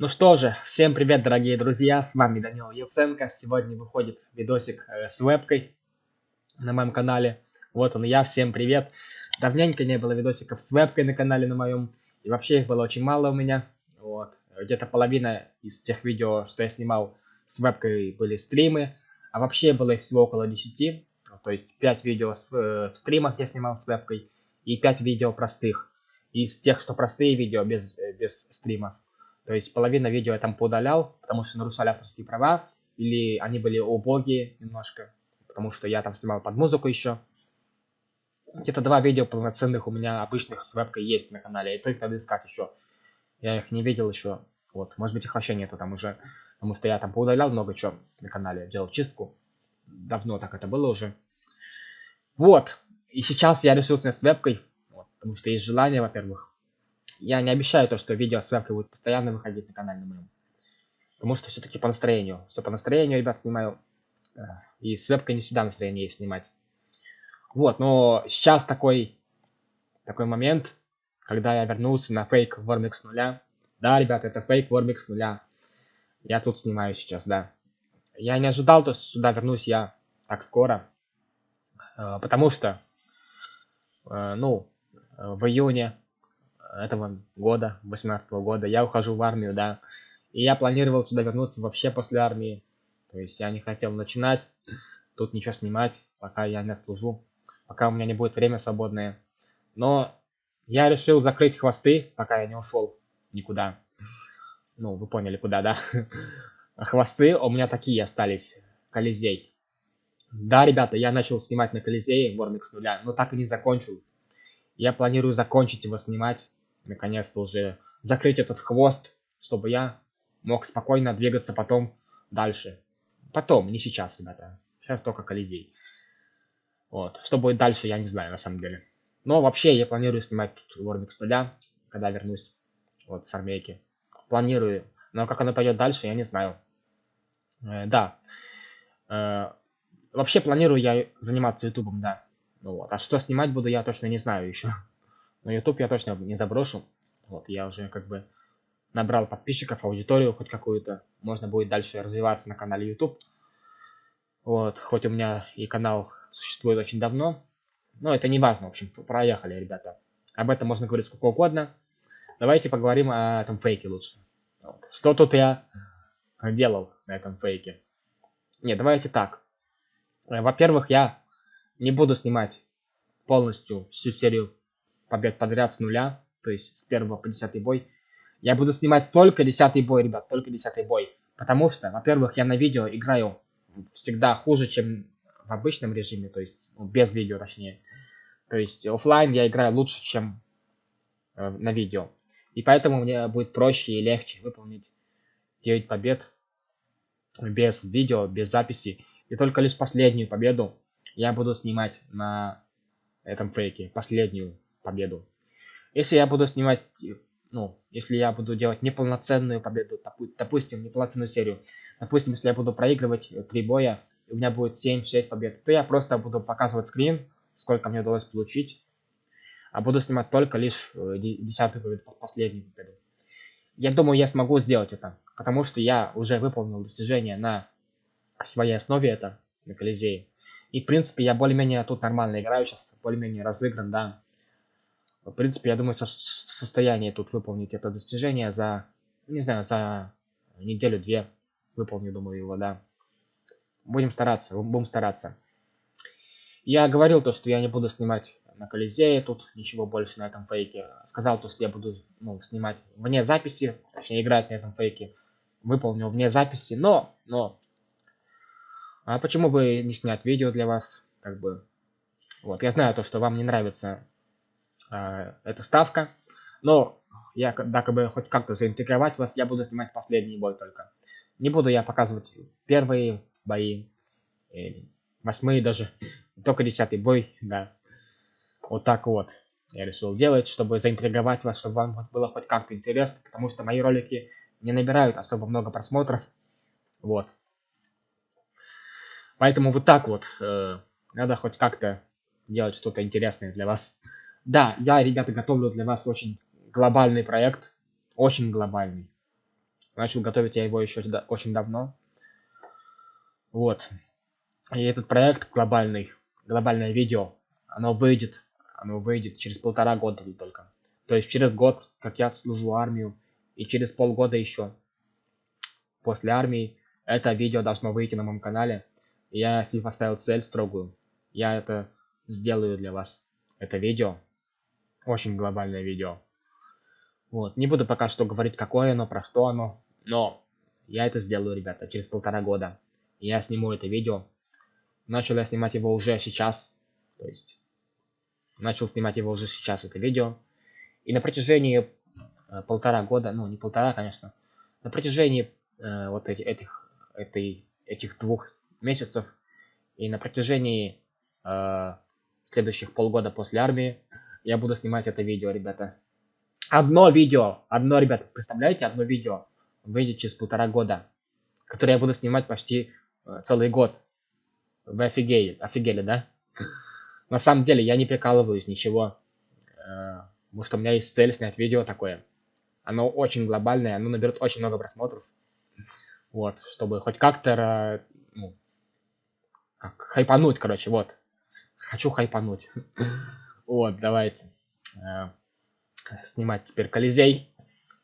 Ну что же, всем привет, дорогие друзья, с вами Данил Яценко. Сегодня выходит видосик э, с вебкой на моем канале. Вот он я, всем привет. Давненько не было видосиков с вебкой на канале на моем. И вообще их было очень мало у меня. Вот. Где-то половина из тех видео, что я снимал с вебкой, были стримы. А вообще было их всего около 10. То есть 5 видео с, э, в стримах я снимал с вебкой. И 5 видео простых. Из тех, что простые видео без, э, без стримов. То есть половина видео я там поудалял, потому что нарушали авторские права, или они были убогие немножко, потому что я там снимал под музыку еще. Где-то два видео полноценных у меня обычных с вебкой есть на канале, и то их надо искать еще. Я их не видел еще. Вот, может быть их вообще нету там уже, потому что я там поудалял много чего на канале, делал чистку. Давно так это было уже. Вот, и сейчас я решил снять с вебкой, вот, потому что есть желание, во-первых, я не обещаю то, что видео с вебкой будет постоянно выходить на канале на моем. Потому что все-таки по настроению. Все по настроению, ребят, снимаю. Э, и с вебкой не всегда настроение есть снимать. Вот, но сейчас такой, такой момент, когда я вернулся на фейк с нуля. Да, ребят, это фейк с нуля. Я тут снимаю сейчас, да. Я не ожидал, то, что сюда вернусь я так скоро. Э, потому что, э, ну, в июне этого года, 18 -го года, я ухожу в армию, да. И я планировал сюда вернуться вообще после армии. То есть я не хотел начинать тут ничего снимать, пока я не служу, пока у меня не будет время свободное. Но я решил закрыть хвосты, пока я не ушел никуда. Ну, вы поняли, куда, да? Хвосты у меня такие остались. Колизей. Да, ребята, я начал снимать на Колизее Вормик с нуля, но так и не закончил. Я планирую закончить его снимать наконец-то уже закрыть этот хвост, чтобы я мог спокойно двигаться потом дальше. Потом, не сейчас, ребята. Сейчас только Колизей. Вот. Что будет дальше, я не знаю, на самом деле. Но вообще, я планирую снимать тут Warmix с нуля, когда вернусь вот с армейки. Планирую. Но как оно пойдет дальше, я не знаю. Э, да. Э, вообще планирую я заниматься ютубом, да. Ну вот. А что снимать буду, я точно не знаю еще. Но YouTube я точно не заброшу. Вот, я уже как бы набрал подписчиков, аудиторию хоть какую-то. Можно будет дальше развиваться на канале YouTube. Вот, хоть у меня и канал существует очень давно. Но это не важно, в общем, проехали, ребята. Об этом можно говорить сколько угодно. Давайте поговорим о этом фейке лучше. Вот. Что тут я делал на этом фейке? Не, давайте так. Во-первых, я не буду снимать полностью всю серию побед подряд с нуля, то есть с первого по десятый бой. Я буду снимать только десятый бой, ребят, только десятый бой. Потому что, во-первых, я на видео играю всегда хуже, чем в обычном режиме, то есть ну, без видео точнее. То есть офлайн я играю лучше, чем э, на видео. И поэтому мне будет проще и легче выполнить 9 побед без видео, без записи. И только лишь последнюю победу я буду снимать на этом фейке. Последнюю победу. Если я буду снимать, ну, если я буду делать неполноценную победу, допустим, неполноценную серию, допустим, если я буду проигрывать три боя, у меня будет 7-6 побед, то я просто буду показывать скрин, сколько мне удалось получить, а буду снимать только лишь э, десятую победу, последнюю победу. Я думаю, я смогу сделать это, потому что я уже выполнил достижение на своей основе это, на Колизее. И, в принципе, я более-менее тут нормально играю сейчас, более-менее разыгран, да. В принципе, я думаю, что в состоянии тут выполнить это достижение за, не знаю, за неделю-две. Выполню, думаю, его, да. Будем стараться, будем стараться. Я говорил то, что я не буду снимать на Колизее тут ничего больше на этом фейке. Сказал то, что я буду ну, снимать вне записи, точнее играть на этом фейке. Выполнил вне записи, но, но... А почему бы не снять видео для вас, как бы... Вот, я знаю то, что вам не нравится э, эта ставка. Но я, да, как бы хоть как-то заинтегровать вас, я буду снимать последний бой только. Не буду я показывать первые бои, восьмые даже, только десятый бой, да. Вот так вот я решил делать, чтобы заинтриговать вас, чтобы вам было хоть как-то интересно, потому что мои ролики не набирают особо много просмотров. Вот. Поэтому вот так вот э, надо хоть как-то делать что-то интересное для вас. Да, я, ребята, готовлю для вас очень глобальный проект. Очень глобальный. Начал готовить я его еще очень давно. Вот. И этот проект глобальный, глобальное видео, оно выйдет, оно выйдет через полтора года только. То есть через год, как я служу армию, и через полгода еще после армии это видео должно выйти на моем канале. Я себе поставил цель строгую. Я это сделаю для вас. Это видео. Очень глобальное видео. Вот. Не буду пока что говорить, какое оно, про что оно. Но я это сделаю, ребята, через полтора года. Я сниму это видео. Начал я снимать его уже сейчас. То есть, начал снимать его уже сейчас, это видео. И на протяжении э, полтора года, ну не полтора, конечно, на протяжении э, вот эти, этих, этой, этих двух месяцев и на протяжении э, следующих полгода после армии я буду снимать это видео, ребята. Одно видео, одно, ребята, представляете, одно видео выйдет через полтора года, которое я буду снимать почти э, целый год. Вы офигели, офигели, да? На самом деле, я не прикалываюсь, ничего. Э, потому что у меня есть цель снять видео такое. Оно очень глобальное, оно наберет очень много просмотров. Вот, чтобы хоть как-то, ну, как, хайпануть, короче, вот. Хочу хайпануть. Вот, давайте. Э, снимать теперь Колизей.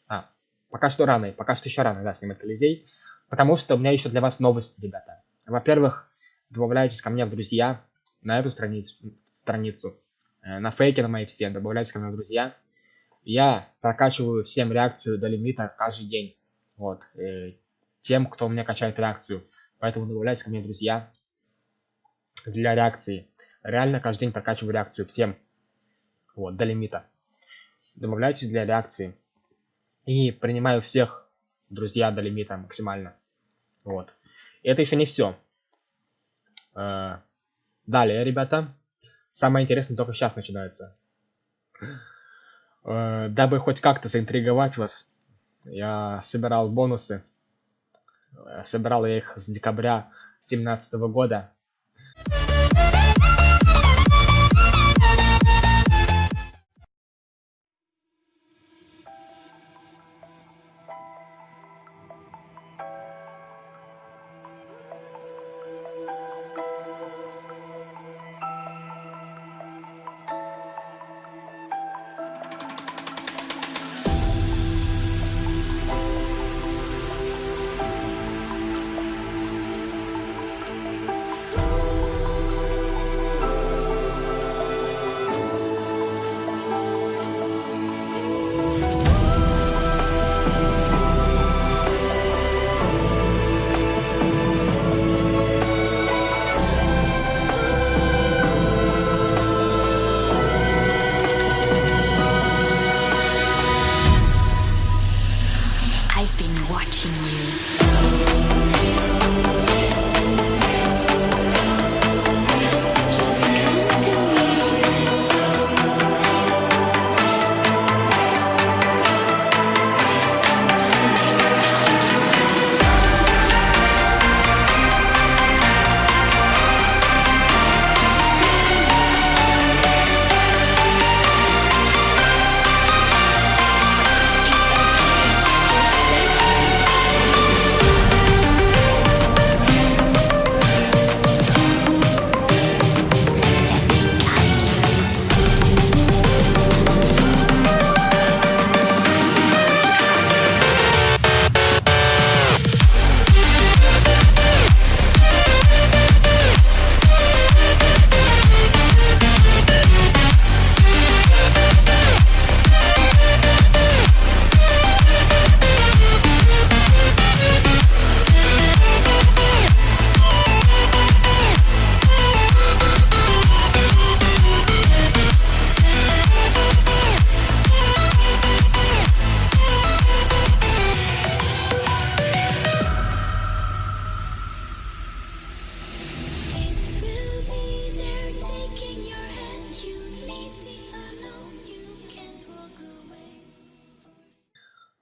А, пока что рано, пока что еще рано, да, снимать Колизей. Потому что у меня еще для вас новости, ребята. Во-первых, добавляйтесь ко мне в друзья на эту страницу, страницу э, на фейке на мои все, добавляйтесь ко мне в друзья. Я прокачиваю всем реакцию до лимита каждый день. Вот. Э, тем, кто у меня качает реакцию. Поэтому добавляйтесь ко мне в друзья для реакции. Реально каждый день прокачиваю реакцию всем. Вот, до лимита. Добавляйтесь для реакции. И принимаю всех друзья до лимита максимально. Вот. И это еще не все. Э, далее, ребята. Самое интересное только сейчас начинается. Э, дабы хоть как-то заинтриговать вас, я собирал бонусы. Собирал я их с декабря 2017 года.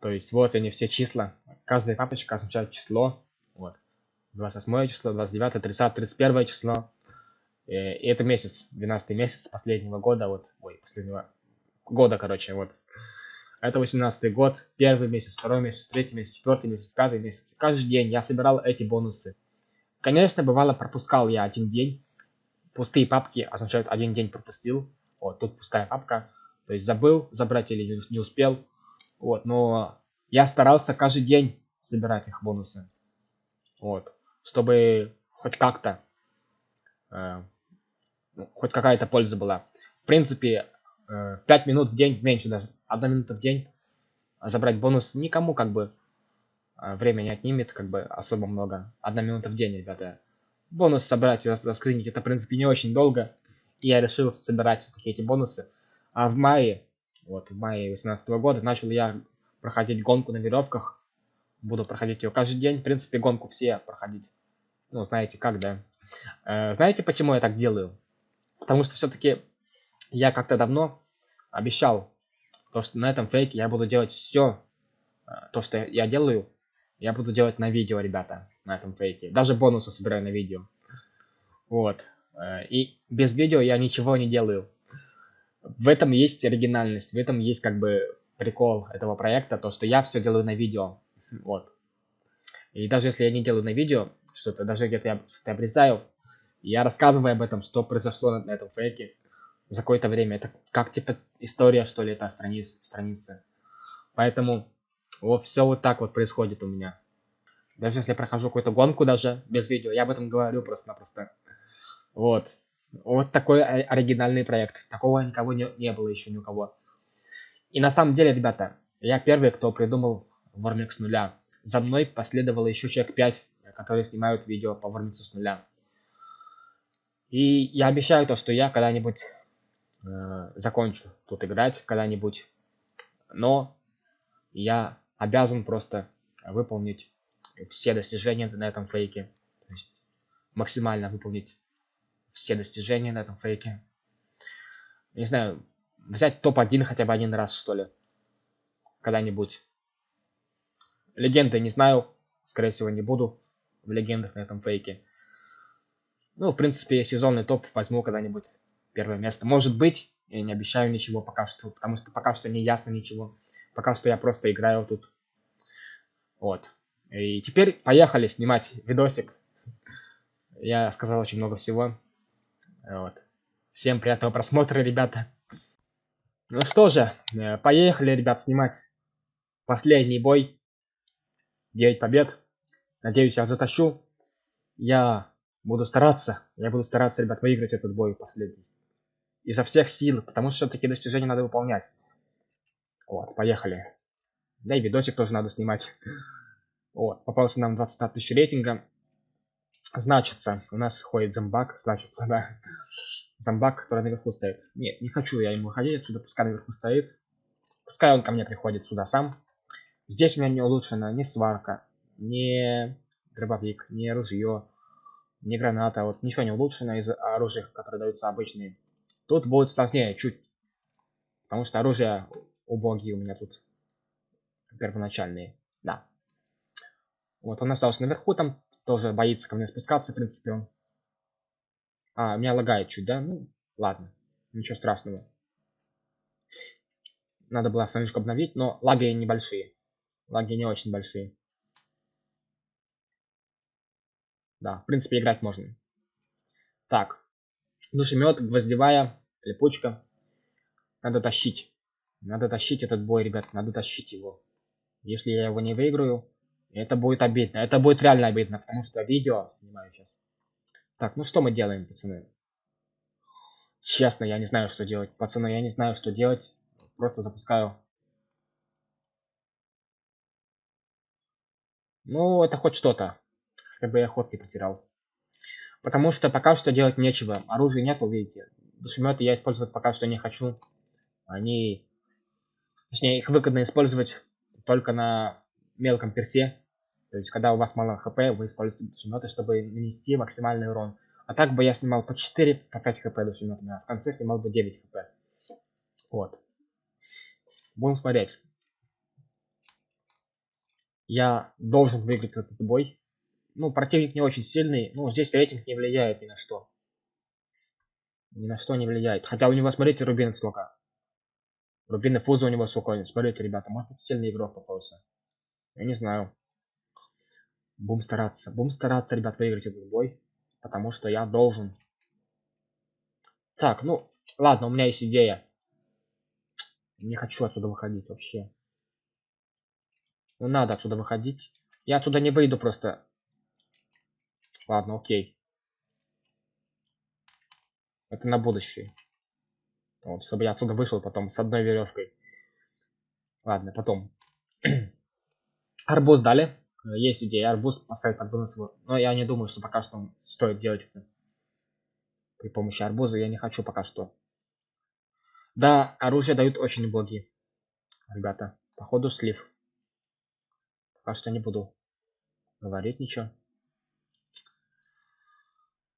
То есть вот они все числа. Каждая папочка означает число. Вот. 28 число, 29, 30, 31 число. И, и это месяц, 12 месяц последнего года. Вот, ой, последнего года, короче, вот. Это 18 год, первый месяц, второй месяц, третий месяц, четвертый месяц, пятый месяц. Каждый день я собирал эти бонусы. Конечно, бывало пропускал я один день. Пустые папки означают один день пропустил. Вот, тут пустая папка. То есть забыл забрать или не успел. Вот, но я старался каждый день собирать их бонусы. Вот, чтобы хоть как-то, э, ну, хоть какая-то польза была. В принципе, э, 5 минут в день, меньше даже, 1 минута в день забрать бонус никому как бы э, время не отнимет, как бы особо много. Одна минута в день, ребята. Бонус собрать и заскринить, это в принципе не очень долго. И я решил собирать все-таки эти бонусы. А в мае, вот в мае 2018 года, начал я проходить гонку на веревках. Буду проходить ее каждый день. В принципе, гонку все проходить. Ну, знаете как, да. Э, знаете, почему я так делаю? Потому что все-таки я как-то давно обещал, то, что на этом фейке я буду делать все, э, то, что я делаю, я буду делать на видео, ребята, на этом фейке. Даже бонусы собираю на видео. Вот. Э, и без видео я ничего не делаю. В этом есть оригинальность, в этом есть как бы прикол этого проекта, то, что я все делаю на видео. Вот. И даже если я не делаю на видео, что-то, даже где-то я что-то обрезаю, я рассказываю об этом, что произошло на, на этом фейке за какое-то время. Это как типа история, что ли, это страниц, страница. Поэтому вот все вот так вот происходит у меня. Даже если я прохожу какую-то гонку даже без видео, я об этом говорю просто-напросто. Вот. Вот такой оригинальный проект. Такого никого не, не было еще ни у кого. И на самом деле, ребята, я первый, кто придумал Warmix с нуля. За мной последовало еще человек 5, которые снимают видео по Warmix с нуля. И я обещаю то, что я когда-нибудь э, закончу тут играть, когда-нибудь. Но я обязан просто выполнить все достижения на этом фейке. То есть максимально выполнить все достижения на этом фейке. Не знаю, взять топ-1 хотя бы один раз, что ли. Когда-нибудь. Легенды не знаю. Скорее всего, не буду в легендах на этом фейке. Ну, в принципе, сезонный топ возьму когда-нибудь первое место. Может быть, я не обещаю ничего пока что, потому что пока что не ясно ничего. Пока что я просто играю тут. Вот. И теперь поехали снимать видосик. Я сказал очень много всего. Вот. Всем приятного просмотра, ребята. Ну что же, э, поехали, ребят, снимать последний бой. 9 побед. Надеюсь, я затащу. Я буду стараться. Я буду стараться, ребят, выиграть этот бой последний. Изо всех сил, потому что такие достижения надо выполнять. Вот, поехали. Да и видосик тоже надо снимать. Вот, попался нам 25 тысяч рейтинга. Значится, у нас ходит зомбак, значится, да. Зомбак, который наверху стоит. Нет, не хочу я ему выходить отсюда, пускай наверху стоит. Пускай он ко мне приходит сюда сам. Здесь у меня не улучшена ни сварка, ни дробовик, ни ружье, ни граната. Вот ничего не улучшено из оружия, которые даются обычные. Тут будет сложнее чуть. Потому что оружие убогие у меня тут первоначальные. Да. Вот он остался наверху, там тоже боится ко мне спускаться, в принципе, он. А, меня лагает чуть, да? Ну, ладно. Ничего страшного. Надо было страничку обновить, но лаги небольшие. Лаги не очень большие. Да, в принципе, играть можно. Так. Душемет, гвоздевая, липучка. Надо тащить. Надо тащить этот бой, ребят. Надо тащить его. Если я его не выиграю, это будет обидно. Это будет реально обидно, потому что видео снимаю сейчас. Так, ну что мы делаем, пацаны? Честно, я не знаю, что делать. Пацаны, я не знаю, что делать. Просто запускаю. Ну, это хоть что-то. Хотя бы я ход не потерял. Потому что пока что делать нечего. Оружия нет, видите. Душеметы я использовать пока что не хочу. Они... Точнее, их выгодно использовать только на мелком персе. То есть, когда у вас мало хп, вы используете душеметы, чтобы нанести максимальный урон. А так бы я снимал по 4, по 5 хп душеметами, а в конце снимал бы 9 хп. Вот. Будем смотреть. Я должен выиграть этот бой. Ну, противник не очень сильный. Ну, здесь рейтинг не влияет ни на что. Ни на что не влияет. Хотя у него, смотрите, рубин сколько. Рубины фуза у него, сука, смотрите, ребята, может быть сильный игрок попался. Я не знаю. Будем стараться. Будем стараться, ребят, выиграть этот бой. Потому что я должен. Так, ну, ладно, у меня есть идея. Не хочу отсюда выходить вообще. Ну, надо отсюда выходить. Я отсюда не выйду просто. Ладно, окей. Это на будущее. Вот, чтобы я отсюда вышел потом с одной веревкой. Ладно, потом. Арбуз дали. Есть идея, арбуз поставить под вынос его. Но я не думаю, что пока что стоит делать это. При помощи арбуза я не хочу пока что. Да, оружие дают очень боги. Ребята, походу слив. Пока что не буду говорить ничего.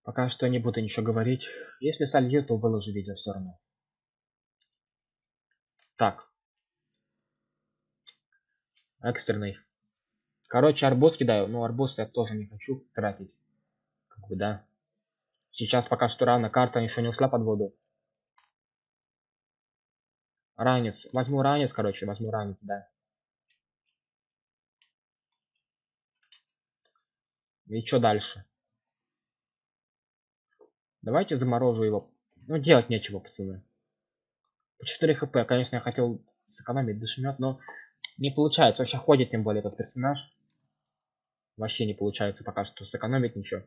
Пока что не буду ничего говорить. Если солью, то выложу видео все равно. Так. Экстренный. Короче, арбуз кидаю. Но арбуз я тоже не хочу тратить. Как бы, да. Сейчас пока что рано. Карта еще не ушла под воду. Ранец. Возьму ранец, короче. Возьму ранец, да. И что дальше? Давайте заморожу его. Ну, делать нечего, пацаны. По 4 хп. Конечно, я хотел сэкономить дышмет, но не получается. Вообще ходит, тем более, этот персонаж. Вообще не получается пока что сэкономить ничего.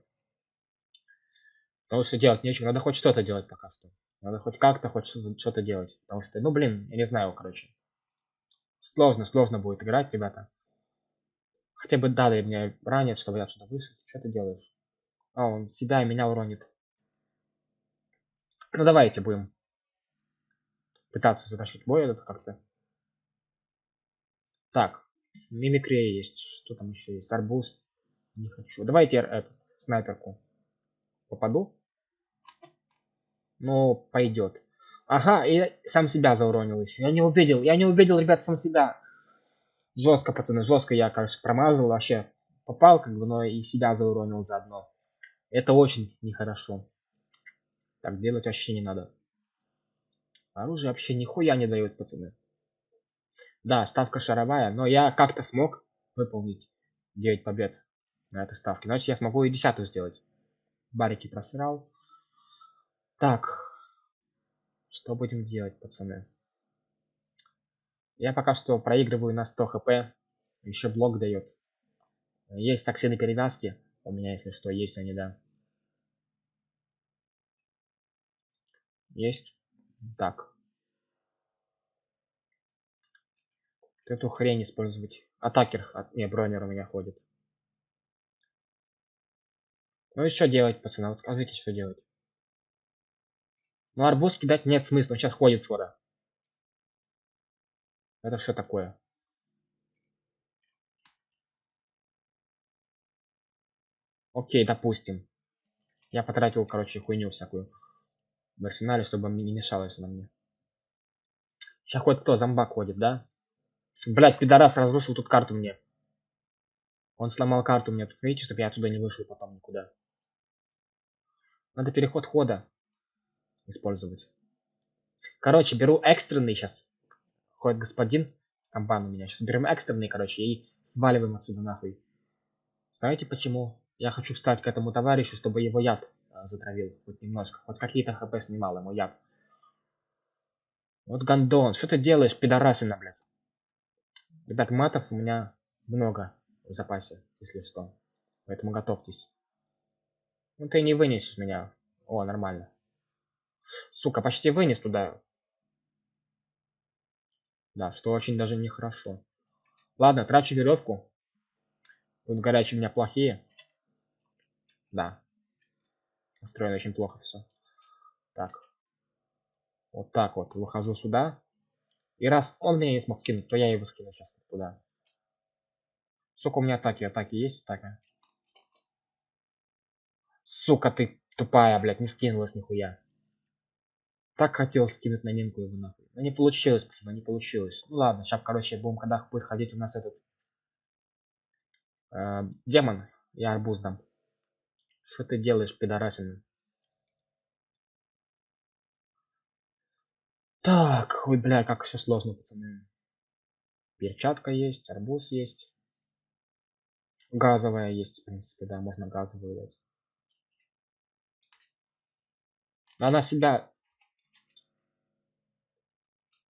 Потому что делать нечего. Надо хоть что-то делать пока что. Надо хоть как-то, хоть что-то делать. Потому что, ну, блин, я не знаю, короче. Сложно, сложно будет играть, ребята. Хотя бы дали мне ранит, чтобы я отсюда вышел. Что ты делаешь? А, он себя и меня уронит. Ну, давайте будем пытаться затащить бой этот как-то. Так, мимикрия есть. Что там еще есть? Арбуз. Не хочу. Давайте эту снайперку. Попаду? Ну, пойдет. Ага, и сам себя зауронил еще. Я не увидел, я не увидел, ребят, сам себя. Жестко, пацаны, жестко я, кажется, промазал. Вообще попал, как бы, но и себя зауронил заодно. Это очень нехорошо. Так делать вообще не надо. Оружие вообще нихуя не дает, пацаны. Да, ставка шаровая, но я как-то смог выполнить 9 побед на этой ставке. Значит, я смогу и десятую сделать. Барики просрал. Так. Что будем делать, пацаны? Я пока что проигрываю на 100 хп. Еще блок дает. Есть токсины перевязки. У меня, если что, есть они, да. Есть. Так. Эту хрень использовать. Атакер, от... не, бронер у меня ходит. Ну и что делать, пацаны? Вот скажите, что делать. Ну арбуз кидать нет смысла, он сейчас ходит скоро. Это что такое? Окей, допустим. Я потратил, короче, хуйню всякую в арсенале, чтобы не мешалось на мне. Сейчас хоть кто, зомбак ходит, да? Блять, пидорас разрушил тут карту мне. Он сломал карту мне. Тут видите, чтобы я отсюда не вышел потом никуда. Надо переход хода использовать. Короче, беру экстренный сейчас. Ходит господин. Комбан у меня. Сейчас берем экстренный, короче, и сваливаем отсюда нахуй. Знаете почему? Я хочу встать к этому товарищу, чтобы его яд а, затравил. Хоть немножко. Хоть какие-то хп снимал ему яд. Вот гандон. Что ты делаешь, пидорасина, блядь? Ребят, матов у меня много в запасе, если что. Поэтому готовьтесь. Ну ты не вынесешь меня. О, нормально. Сука, почти вынес туда. Да, что очень даже нехорошо. Ладно, трачу веревку. Тут горячие у меня плохие. Да. Устроено очень плохо все. Так. Вот так вот. Выхожу сюда. И раз он меня не смог скинуть, то я его скину сейчас туда. Сука, у меня атаки, атаки есть, атака. Сука, ты тупая, блядь, не скинулась нихуя. Так хотел скинуть на минку его нахуй. Но не получилось, пацаны, не получилось. Ну ладно, сейчас, короче, будем, когда будет ходить у нас этот... Э, демон. Я арбуз дам. Что ты делаешь, пидорасина? Так, ой, бля, как все сложно, пацаны. Перчатка есть, арбуз есть. Газовая есть, в принципе, да, можно газовую дать. Она себя...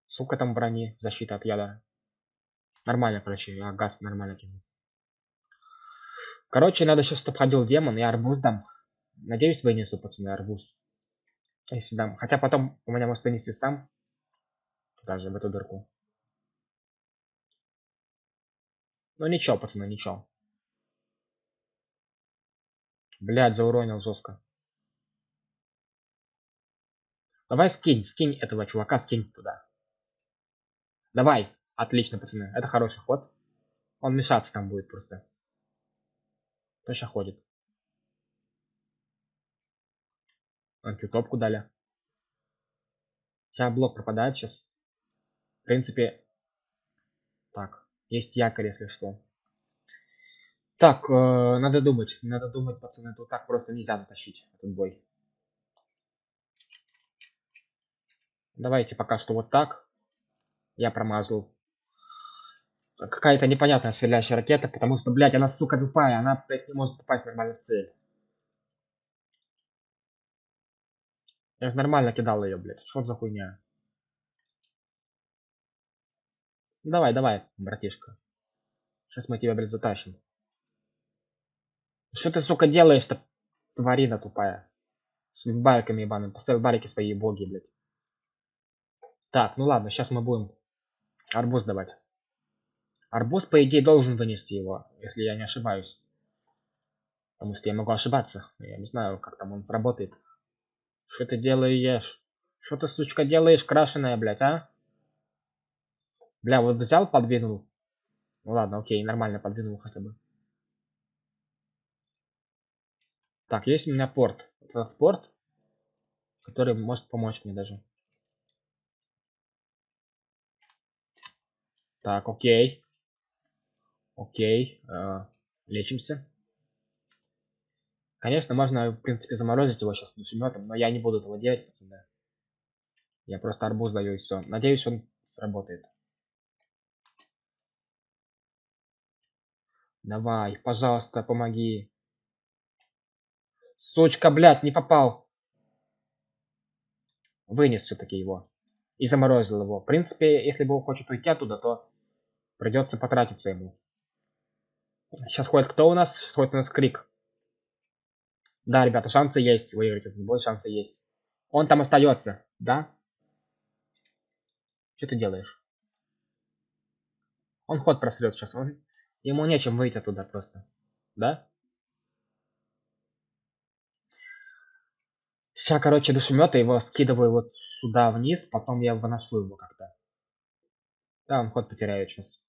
Сука там брони, защита от яда. Нормально, короче, я газ нормально кину. Короче, надо сейчас, чтобы ходил демон, и арбуз дам. Надеюсь, вынесу, пацаны, арбуз. Если дам. Хотя потом у меня может вынести сам. Даже в эту дырку. Ну ничего, пацаны, ничего. Блядь, зауронил жестко. Давай скинь, скинь этого чувака, скинь туда. Давай. Отлично, пацаны. Это хороший ход. Он мешаться там будет просто. Точно ходит. Антитопку дали. Сейчас блок пропадает сейчас. Принципе. Так. Есть якорь, если что. Так, э, надо думать. Надо думать, пацаны. Тут так просто нельзя затащить этот бой. Давайте пока что вот так. Я промазал какая-то непонятная стреляющая ракета, потому что, блядь, она, сука, тупая, она, блядь, не может попасть нормально в цель. Я же нормально кидал ее, блядь. Что за хуйня? Давай, давай, братишка. Сейчас мы тебя, блядь, затащим. Что ты, сука, делаешь-то, тварина тупая? С бариками ебаными. Поставил барики свои боги, блядь. Так, ну ладно, сейчас мы будем арбуз давать. Арбуз, по идее, должен вынести его, если я не ошибаюсь. Потому что я могу ошибаться. Я не знаю, как там он сработает. Что ты делаешь? Что ты, сучка, делаешь, крашеная, блядь, а? Бля, вот взял, подвинул. Ну ладно, окей, нормально подвинул хотя бы. Так, есть у меня порт. Это порт, который может помочь мне даже. Так, окей. Окей, э, лечимся. Конечно, можно, в принципе, заморозить его сейчас душеметом, но я не буду этого делать, пацаны. Я просто арбуз даю и все. Надеюсь, он сработает. Давай, пожалуйста, помоги. Сучка, блядь, не попал. Вынес все-таки его. И заморозил его. В принципе, если бы он хочет уйти оттуда, то придется потратиться ему. Сейчас ходит кто у нас? Сейчас ходит у нас Крик. Да, ребята, шансы есть выиграть этот бой, шансы есть. Он там остается, да? Что ты делаешь? Он ход прострет сейчас. Он... Ему нечем выйти оттуда просто. Да? Сейчас, короче, душемета его скидываю вот сюда вниз, потом я выношу его как-то. Да, он ход потеряет сейчас.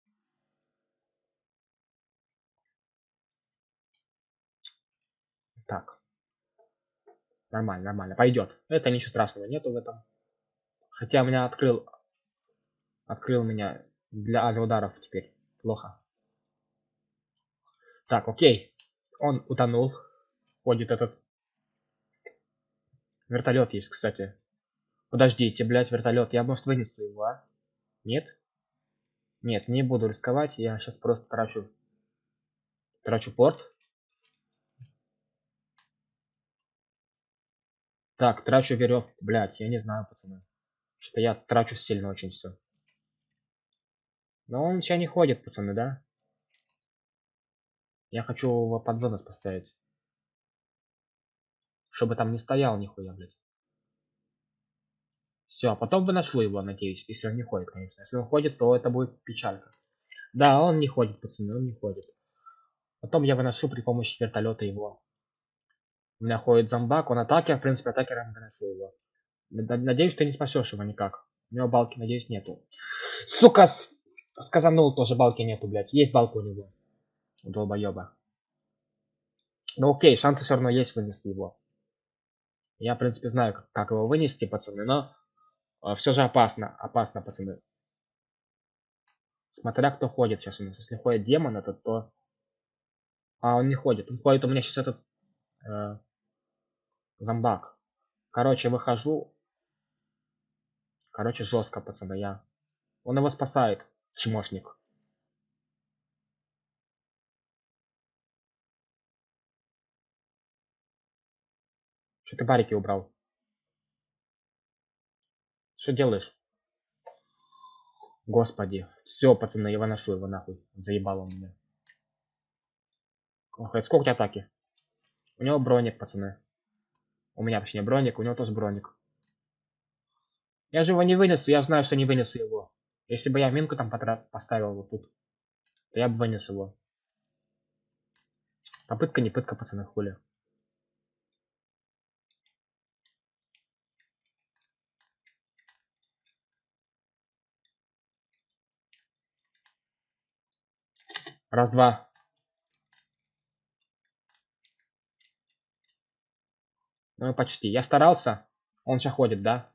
Так. Нормально, нормально. Пойдет. Это ничего страшного нету в этом. Хотя меня открыл... Открыл меня для авиаударов теперь. Плохо. Так, окей. Он утонул. Ходит этот... Вертолет есть, кстати. Подождите, блядь, вертолет. Я, может, вынесу его, а? Нет? Нет, не буду рисковать. Я сейчас просто трачу... Трачу порт. Так, трачу веревку. Блять, я не знаю, пацаны. Что-то я трачу сильно очень все. Но он сейчас не ходит, пацаны, да? Я хочу его под вынос поставить. Чтобы там не стоял нихуя, блядь. Все, а потом выношу его, надеюсь, если он не ходит, конечно. Если он ходит, то это будет печалька. Да, он не ходит, пацаны, он не ходит. Потом я выношу при помощи вертолета его. У меня ходит зомбак, он атакер, в принципе, атакером выношу его. Надеюсь, ты не спасешь его никак. У него балки, надеюсь, нету. Сука, сказанул тоже балки нету, блядь. Есть балка у него. Долбоеба. Ну окей, шансы все равно есть вынести его. Я, в принципе, знаю, как, как его вынести, пацаны, но э, все же опасно. Опасно, пацаны. Смотря кто ходит сейчас у нас. Если ходит демон этот, то... А, он не ходит. Он ходит у меня сейчас этот... Э, зомбак. Короче, выхожу. Короче, жестко, пацаны, я. Он его спасает, чмошник. Что ты барики убрал? Что делаешь? Господи. Все, пацаны, я выношу его нахуй. Заебал он меня. Ох, сколько у тебя атаки? У него броник, пацаны. У меня, точнее, броник, у него тоже броник. Я же его не вынесу, я знаю, что не вынесу его. Если бы я минку там поставил вот тут, то я бы вынес его. Попытка не пытка, пацаны, хули. Раз, два. Ну, почти. Я старался. Он сейчас ходит, да?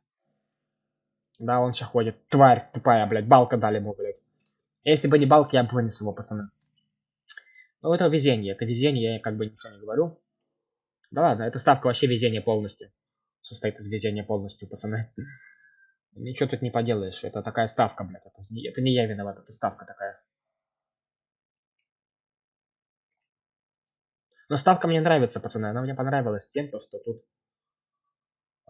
Да, он сейчас ходит. Тварь тупая, блядь. Балка дали ему, блядь. Если бы не балки, я бы вынес его, пацаны. Ну, это везение. Это везение, я как бы ничего не говорю. Да ладно, это ставка вообще везение полностью. Состоит из везения полностью, пацаны. Ничего тут не поделаешь. Это такая ставка, блядь. Это не, это не я виноват, это ставка такая. Но ставка мне нравится, пацаны. Она мне понравилась тем, то, что тут...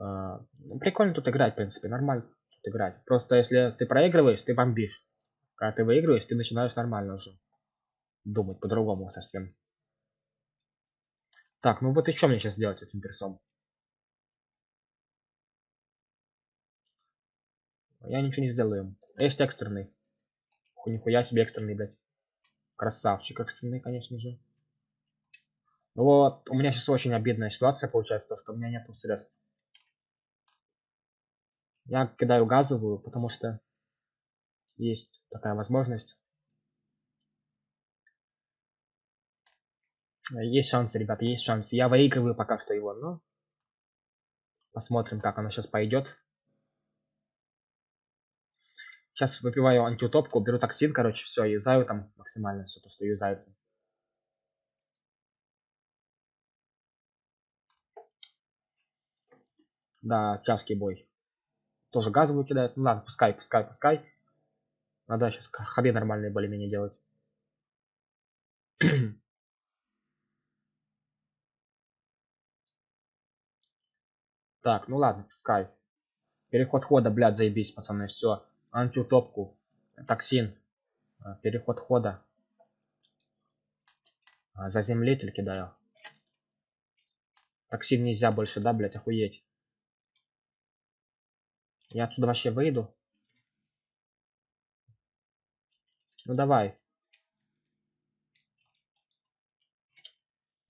Э, прикольно тут играть, в принципе. Нормально тут играть. Просто если ты проигрываешь, ты бомбишь. Когда ты выигрываешь, ты начинаешь нормально уже думать по-другому совсем. Так, ну вот и что мне сейчас делать этим персом? Я ничего не сделаю. Есть экстренный. Нихуя себе экстренный, блядь. Красавчик экстренный, конечно же. Вот, у меня сейчас очень обидная ситуация получается, то, что у меня нет средств. Я кидаю газовую, потому что есть такая возможность. Есть шансы, ребята, есть шансы. Я выигрываю пока что его, но посмотрим, как оно сейчас пойдет. Сейчас выпиваю антиутопку, беру токсин, короче, все, юзаю там максимально все то, что юзается. Да, тяжкий бой. Тоже газовую кидает. Ну ладно, пускай, пускай, пускай. Надо сейчас ходы нормальные более-менее делать. так, ну ладно, пускай. Переход хода, блядь, заебись, пацаны, все. Антиутопку. Токсин. А, переход хода. А, заземлитель кидаю. Токсин нельзя больше, да, блядь, охуеть. Я отсюда вообще выйду. Ну давай.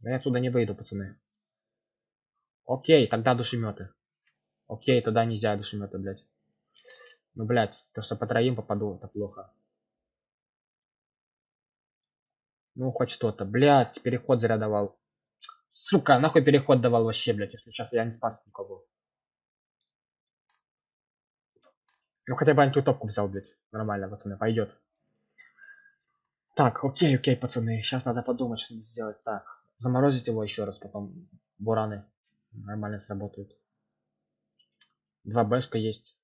я отсюда не выйду, пацаны. Окей, тогда душеметы. Окей, тогда нельзя душеметы, блядь. Ну, блядь, то, что по троим попаду, это плохо. Ну, хоть что-то. Блядь, переход зря. Сука, нахуй переход давал вообще, блядь, если сейчас я не спас никого. Ну хотя бы антиутопку взял, блядь. Нормально, пацаны, пойдет. Так, окей, окей, пацаны. Сейчас надо подумать, что сделать. Так, заморозить его еще раз, потом бураны нормально сработают. Два бэшка есть.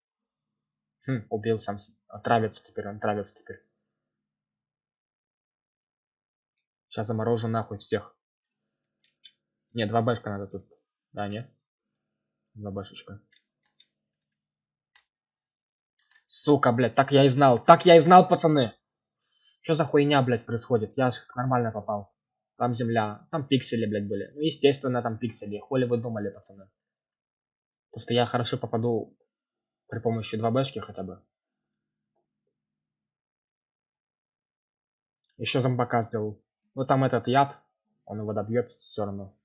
Хм, убил сам. Отравится теперь, он травится теперь. Сейчас заморожу нахуй всех. Не, два бэшка надо тут. Да, нет? Два бэшечка. Сука, блядь, так я и знал. Так я и знал, пацаны. Что за хуйня, блядь, происходит? Я нормально попал. Там земля, там пиксели, блядь, были. Ну, естественно, там пиксели. Хули вы думали, пацаны? Потому что я хорошо попаду при помощи 2Бшки хотя бы. Еще зомбака сделал. Ну, там этот яд, он его добьется все равно.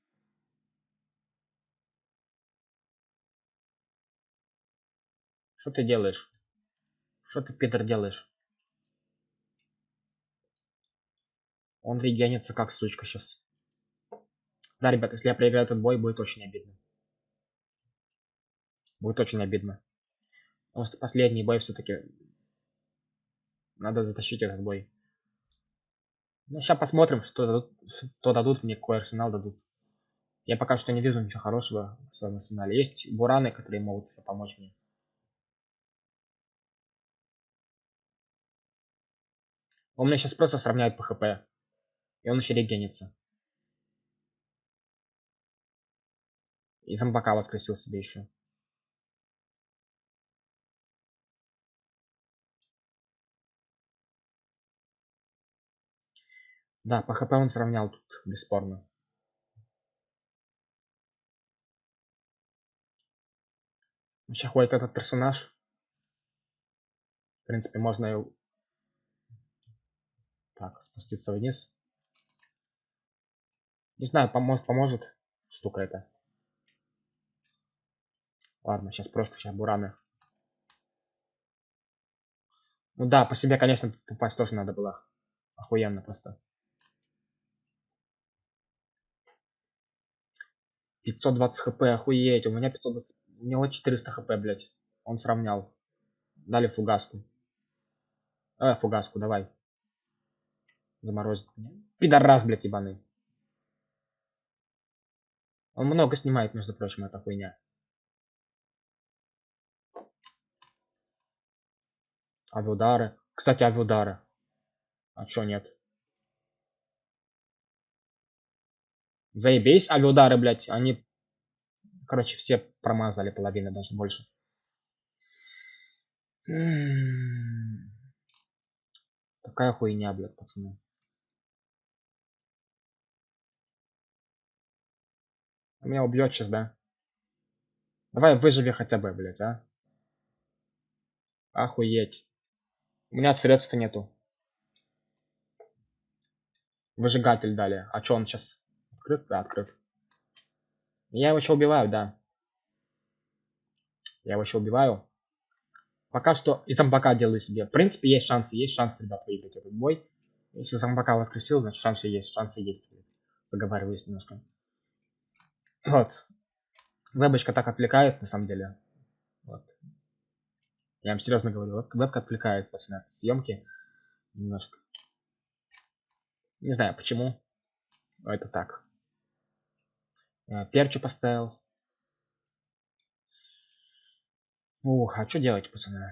Что ты делаешь? Что ты, Питер, делаешь? Он регенится как сучка сейчас. Да, ребят, если я проиграю этот бой, будет очень обидно. Будет очень обидно. Потому что последний бой все-таки надо затащить этот бой. Ну, сейчас посмотрим, что дадут, что дадут мне, какой арсенал дадут. Я пока что не вижу ничего хорошего в своем арсенале. Есть бураны, которые могут помочь мне. Он меня сейчас просто сравняет по хп. И он еще регенится. И зомбака воскресил себе еще. Да, по хп он сравнял тут, бесспорно. Сейчас ходит этот персонаж. В принципе, можно и... Так, спуститься вниз. Не знаю, поможет, поможет штука эта. Ладно, сейчас просто сейчас бураны. Ну да, по себе, конечно, попасть тоже надо было. Охуенно просто. 520 хп, охуеть, у меня 520, у него 400 хп, блядь. Он сравнял. Дали фугаску. Давай фугаску, давай. Заморозит меня. Пидорас, блядь, ебаный. Он много снимает, между прочим, эта хуйня. Авиудары. Кстати, авиудары. А чё нет? Заебись, авиудары, блядь. Они, короче, все промазали половина, даже больше. Такая хуйня, блядь, пацаны. Меня убьет сейчас, да? Давай выживи хотя бы, блядь, а? Охуеть. У меня средств нету. Выжигатель дали. А чё он сейчас? Открыт? Да, открыт. Я его еще убиваю, да. Я его еще убиваю. Пока что и зомбака делаю себе. В принципе, есть шансы, есть шанс, ребят, выиграть этот бой. Если зомбака воскресил, значит шансы есть, шансы есть. Заговариваюсь немножко. Вот. Вебочка так отвлекает, на самом деле. Вот. Я вам серьезно говорю, вебка отвлекает после съемки немножко. Не знаю почему, но это так. Э, перчу поставил. Ух, а что делать, пацаны?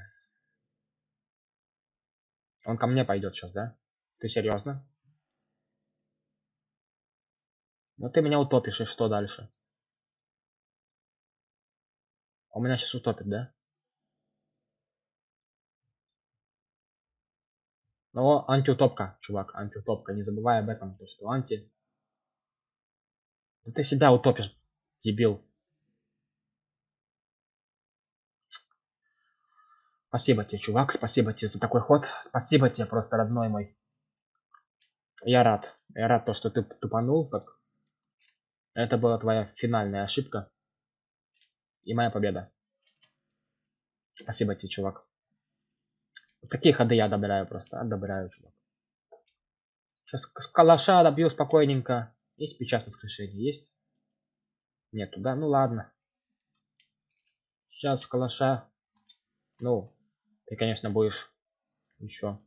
Он ко мне пойдет сейчас, да? Ты серьезно? Ну ты меня утопишь, и что дальше? У меня сейчас утопит, да? Но антиутопка, чувак, антиутопка. Не забывай об этом, то что анти. Да ты себя утопишь, дебил. Спасибо тебе, чувак, спасибо тебе за такой ход. Спасибо тебе, просто родной мой. Я рад. Я рад то, что ты тупанул, как... Это была твоя финальная ошибка. И моя победа. Спасибо тебе, чувак. Вот такие ходы я одобряю просто. Одобряю, чувак. Сейчас калаша добью спокойненько. Есть печать воскрешения? Есть? Нету, да? Ну ладно. Сейчас калаша. Ну, ты, конечно, будешь еще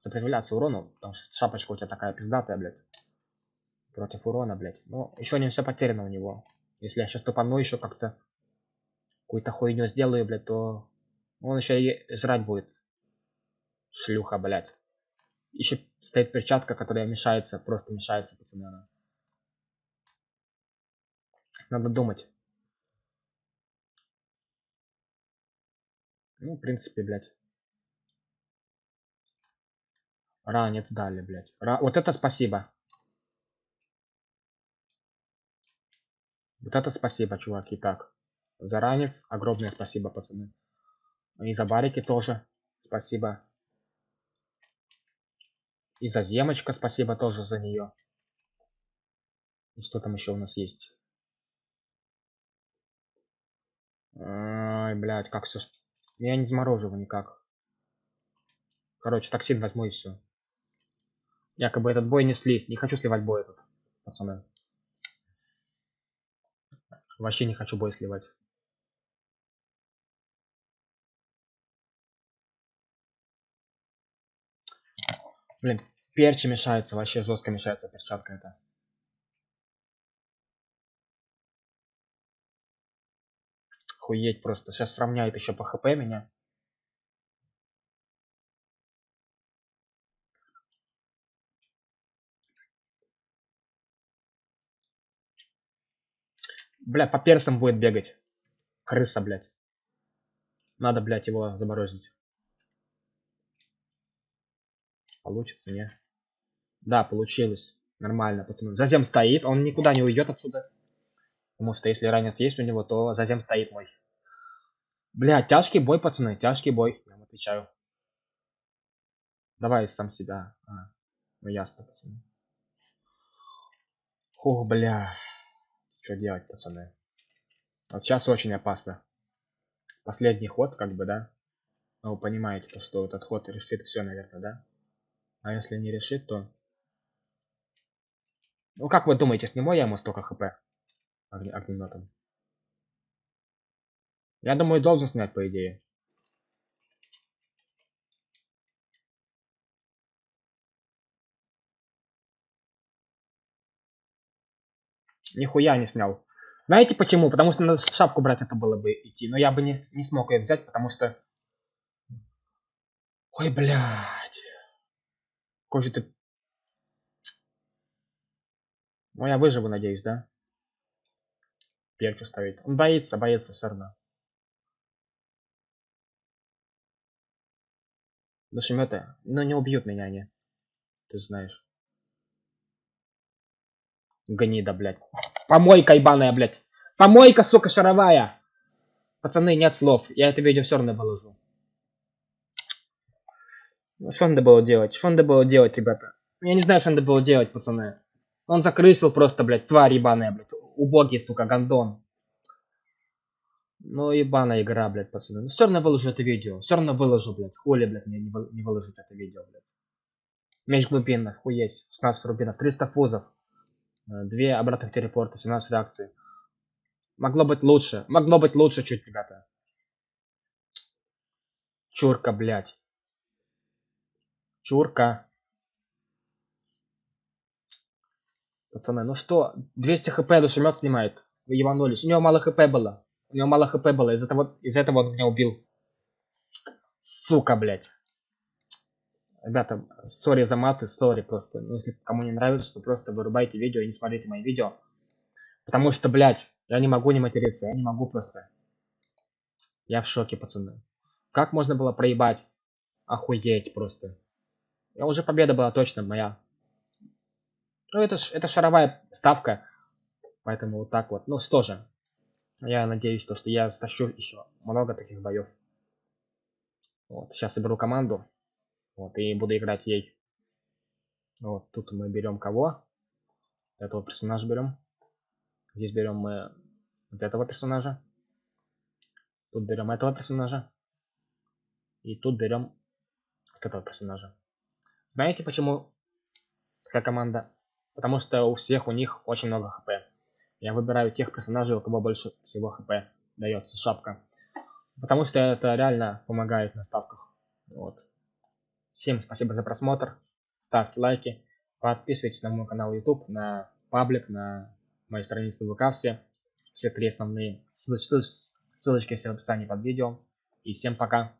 сопротивляться урону, потому что шапочка у тебя такая пиздатая, блядь. Против урона, блядь. Но еще не все потеряно у него. Если я сейчас тупану еще как-то какую-то хуйню сделаю, блядь, то он еще и жрать будет. Шлюха, блядь. Еще стоит перчатка, которая мешается, просто мешается, пацаны. Она. Надо думать. Ну, в принципе, блядь. Ранец дали, блядь. Ра... Вот это спасибо. Вот это спасибо, чуваки. Так. За ранец огромное спасибо, пацаны. И за барики тоже спасибо. И за земочка спасибо тоже за нее. И что там еще у нас есть? Ай, блядь, как все... Я не замороживаю никак. Короче, токсин возьму и все. Якобы этот бой не слив. Не хочу сливать бой этот, пацаны. Вообще не хочу бой сливать. Блин, перчи мешаются, вообще жестко мешается перчатка эта. Хуеть просто. Сейчас сравняет еще по хп меня. Бля, по персам будет бегать. Крыса, блядь. Надо, блядь, его заморозить. Получится, не? Да, получилось. Нормально, пацаны. Зазем стоит, он никуда не уйдет отсюда. Потому что если ранец есть у него, то зазем стоит мой. Бля, тяжкий бой, пацаны, тяжкий бой, я вам отвечаю. Давай сам себя. А, ну ясно, пацаны. Ух, бля. Что делать, пацаны? Вот сейчас очень опасно. Последний ход, как бы, да? Ну, вы понимаете, то, что этот ход решит все, наверное, да? А если не решит, то... Ну, как вы думаете, сниму я ему столько хп? Огне огнеметом. Я думаю, должен снять, по идее. Нихуя не снял. Знаете почему? Потому что надо шапку брать это было бы идти. Но я бы не, не смог ее взять, потому что... Ой, блядь. Какой же ты... Ну, я выживу, надеюсь, да? Перчу ставить. Он боится, боится все равно. Душеметы, но не убьют меня они. Ты знаешь. Гнида, блядь. Помойка ебаная, блядь. Помойка, сука, шаровая. Пацаны, нет слов. Я это видео все равно выложу. Ну, что надо было делать? Что надо было делать, ребята? Я не знаю, что надо было делать, пацаны. Он закрысил просто, блядь, тварь ебаная, блядь. Убогий, сука, гандон. Ну, ебаная игра, блядь, пацаны. Ну, все равно выложу это видео. Все равно выложу, блядь. Хули, блядь, мне не, выложить это видео, блядь. Меч глубинных, хуеть. 16 рубинов, 300 фузов. Э, две обратных телепорта, 17 реакций. Могло быть лучше. Могло быть лучше чуть, ребята. Чурка, блядь. Чурка. Пацаны, ну что, 200 хп душемет снимает. Вы ебанулись. У него мало хп было. У него мало хп было. Из-за этого, из этого он меня убил. Сука, блядь. Ребята, сори за маты, сори просто. Ну, если кому не нравится, то просто вырубайте видео и не смотрите мои видео. Потому что, блядь, я не могу не материться, я не могу просто. Я в шоке, пацаны. Как можно было проебать? Охуеть просто. Я уже победа была точно моя. Ну, это, ж, это шаровая ставка. Поэтому вот так вот. Ну, что же. Я надеюсь, то, что я стащу еще много таких боев. Вот, сейчас соберу команду. Вот, и буду играть ей. Вот, тут мы берем кого? Этого персонажа берем. Здесь берем мы вот этого персонажа. Тут берем этого персонажа. И тут берем вот этого персонажа. Знаете почему такая команда? Потому что у всех у них очень много хп. Я выбираю тех персонажей, у кого больше всего хп дается шапка. Потому что это реально помогает на ставках. Вот. Всем спасибо за просмотр. Ставьте лайки. Подписывайтесь на мой канал YouTube, на паблик, на мои страницы ВК все. Все три основные ссылочки, ссылочки все в описании под видео. И всем пока.